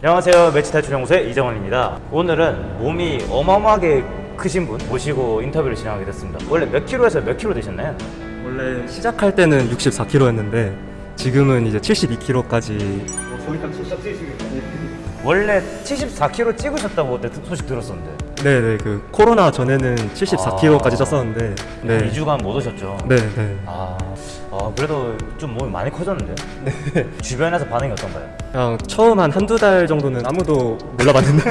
안녕하세요. 매치 탈 출 연구소의 이정원입니다. 오늘은 몸이 어마어마하게 크신 분 모시고 인터뷰를 진행하게 됐습니다. 원래 몇 킬로에서 몇 킬로 되셨나요? 원래 시작할 때는 64kg였는데 지금은 이제 72kg까지. 원래 74킬로 찍으셨다고 그때 소식 들었었는데 네네 그 코로나 전에는 74kg까지 쪘었는데 네 2주간 못 오셨죠? 네네 아, 아, 그래도 좀 몸이 많이 커졌는데 주변에서 반응이 어떤가요? 그냥 처음 한 한두 달 정도는 아무도 몰라봤는데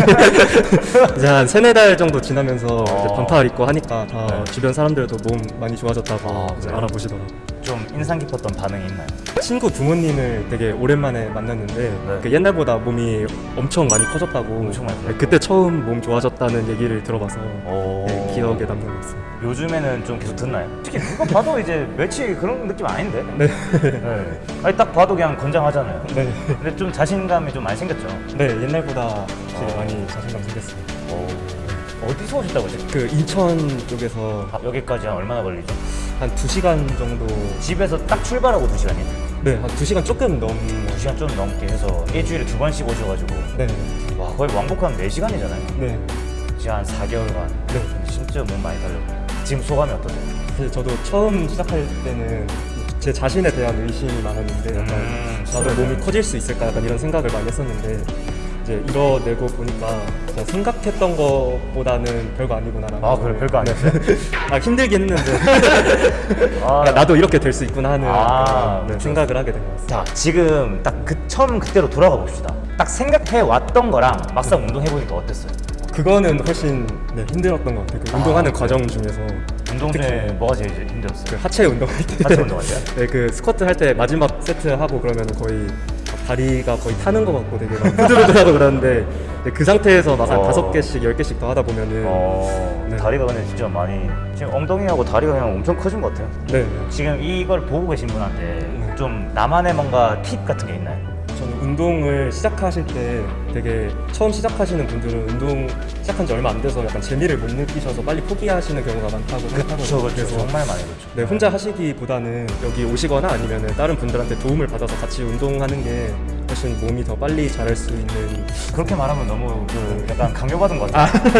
이제 한 세네 달 정도 지나면서 이제 반팔 입고 하니까 다 네. 주변 사람들도 몸 많이 좋아졌다고 아, 그래요? 알아보시더라고요 좀 인상 깊었던 반응이 있나요? 친구 부모님을 되게 오랜만에 만났는데 네. 그 옛날보다 몸이 엄청 많이 커졌다고 엄청 많이 그때 처음 몸 좋아졌다는 얘기를 들어봐서 오. 네, 기억에 남는 것 같습니다 요즘에는 좀 계속 듣나요? 특히 누가 봐도 이제 매치 그런 느낌 아닌데? 네. 네. 아니 딱 봐도 그냥 건장하잖아요 네. 근데 좀 자신감이 좀 많이 생겼죠? 네, 옛날보다 확실히 어. 많이 자신감 생겼습니다. 어디서 오셨다고 지금? 그 인천 쪽에서 아, 여기까지 한 얼마나 걸리죠? 한 2시간 정도 집에서 딱 출발하고 2시간이에요? 네, 한 2시간 조금 넘 2시간 좀 넘게 해서 일주일에 두 번씩 오셔가지고 네. 와 거의 왕복하면 4시간이잖아요 네. 지금 한 4개월간 네. 진짜 몸 많이 달렸고 지금 소감이 어떠세요? 사실 저도 처음 시작할 때는 제 자신에 대한 의심이 많았는데 약간 음, 나도. 몸이 커질 수 있을까 약간 이런 생각을 많이 했었는데 이제 이뤄내고 보니까 그냥 생각했던 것보다는 별거 아니구나라는 아 걸- 그래 별거 아니었어요? 아 힘들긴 했는데 아, 야, 나도 이렇게 될 수 있구나 하는 아, 네, 그렇죠. 생각을 하게 된 것 같습니다. 자 지금 딱 그 처음 그때로 돌아가 봅시다 딱 생각해 왔던 거랑 막상 운동해보니까 어땠어요? 그거는 훨씬 네, 힘들었던 것 같아요. 그 운동하는 그래요? 과정 중에서 운동 중에 뭐가 제일 힘들었어요? 그 하체 운동할 때 하체 운동할? 네, 그 스쿼트 할 때 마지막 세트 하고 그러면 거의 막 다리가 거의 타는 것 같고 되게 막 후들후들하고 그러는데 그 상태에서 막한 어. 다섯 개씩 열 개씩 더 하다 보면은 어, 네. 다리가 근데 진짜 많이 지금 엉덩이하고 다리가 그냥 엄청 커진 것 같아요 네, 네. 지금 이걸 보고 계신 분한테 네. 좀 나만의 뭔가 팁 같은 게 있나요? 운동을 시작하실 때 되게 처음 시작하시는 분들은 운동 시작한 지 얼마 안 돼서 약간 재미를 못 느끼셔서 빨리 포기하시는 경우가 많다고 생각하거든요. 그렇죠 그래서 정말 많이 그렇죠 네, 혼자 하시기보다는 여기 오시거나 아니면 다른 분들한테 도움을 받아서 같이 운동하는 게 훨씬 몸이 더 빨리 자랄 수 있는 그렇게 말하면 너무 그 약간 강요받은 것 같아요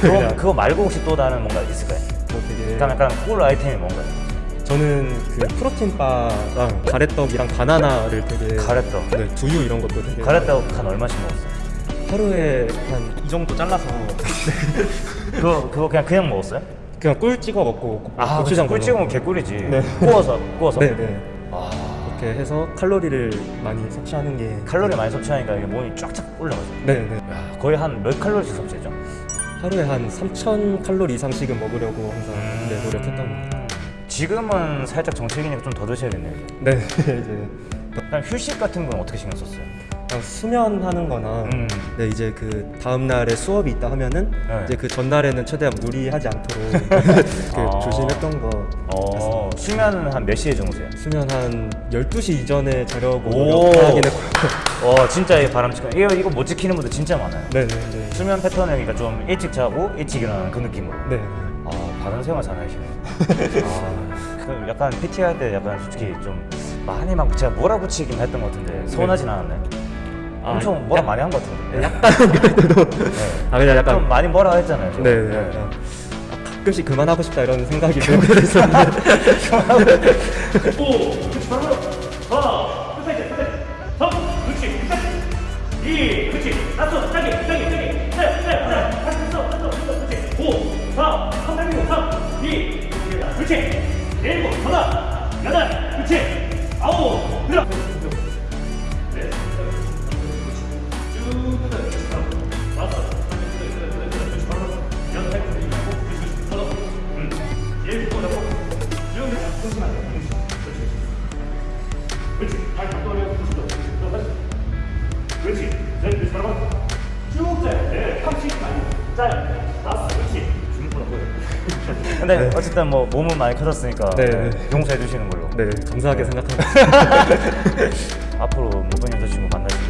그거, 그냥- 그거 말고 혹시 또 다른 뭔가 있을까요? 뭐 되게 일단 약간 꿀 아이템이 뭔가요? 저는 그 프로틴 바랑 가래떡이랑 바나나를 되게 가래떡 네, 두유 이런 것도 되게 가래떡 한 얼마씩 먹었어요? 하루에 한 이 정도 잘라서 그거 그거 그냥 그냥 먹었어요? 그냥 꿀 찍어 먹고 아 고추장 꿀 찍으면 먹고. 개꿀이지 네. 구워서 구워서 네, 네. 아 그렇게 해서 칼로리를 많이 섭취하는 게 칼로리 많이 섭취하니까 이게 몸이 쫙쫙 올라가죠 네, 네. 야, 거의 한 몇 칼로리씩 섭취했죠? 하루에 한 3,000 칼로리 이상씩은 먹으려고 항상 네, 노력했던 것 같아요. 지금은 살짝 정체기니까 좀 더 드셔야겠네요 이제. 네, 이제 그냥 휴식 같은 건 어떻게 신경 썼어요? 그냥 수면하는 거나 음. 네, 이제 그 다음 날에 수업이 있다 하면은 네. 이제 그 전날에는 최대한 무리하지 않도록 그 아. 조심했던 거 어, 수면은 한 몇 시에 주무세요? 수면 한 12시 이전에 자려고 오. 노력하긴 했고 어 진짜 이 바람직한 이거 이거 못 지키는 분들 진짜 많아요. 네, 네, 네. 수면 패턴이 그러니까 좀 일찍 자고 일찍 일어나는 그 느낌으로. 네. 아 바른 생활 잘 하시네. 아, 그 약간 PT 할 때 약간 솔직히 좀 많이 막 제가 몰아붙이긴 했던 것 같은데 서운하진 않았나요? 아, 엄청 뭐라 약- 많이 한 것 같은데. 약간 그래도. 네. 아 그냥 약간 좀 많이 뭐라 했잖아요. 제가. 네, 네. 가끔씩 그만하고 싶다 이런 생각이 들고 있었는데 이 그렇지 나서 짜게 짜게 짜게 네네 다시 있어 다시 있어 그렇지 5 4 3 6 3 2 그렇지 일곱 하나 여덟 그렇지 아홉 들어 네 쭉 끝내 다섯 여덟 그렇지 바로 음 일곱 잡고 쭉 조심하게 그렇지 발 그렇지 또 다시 그렇지. 네, 그렇지. 바로 쭉 짜요. 네, 팍씩 많이 짜요. 근데 어쨌든 뭐 몸은 많이 커졌으니까 네, 네, 네. 용서해 주시는 걸로. 네 감사하게 생각합니다 앞으로 못본 여자친구 만나시면